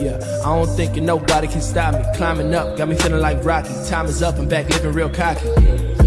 Yeah, I don't think nobody can stop me. Climbing up, got me feeling like Rocky. Time is up, I'm back living real cocky.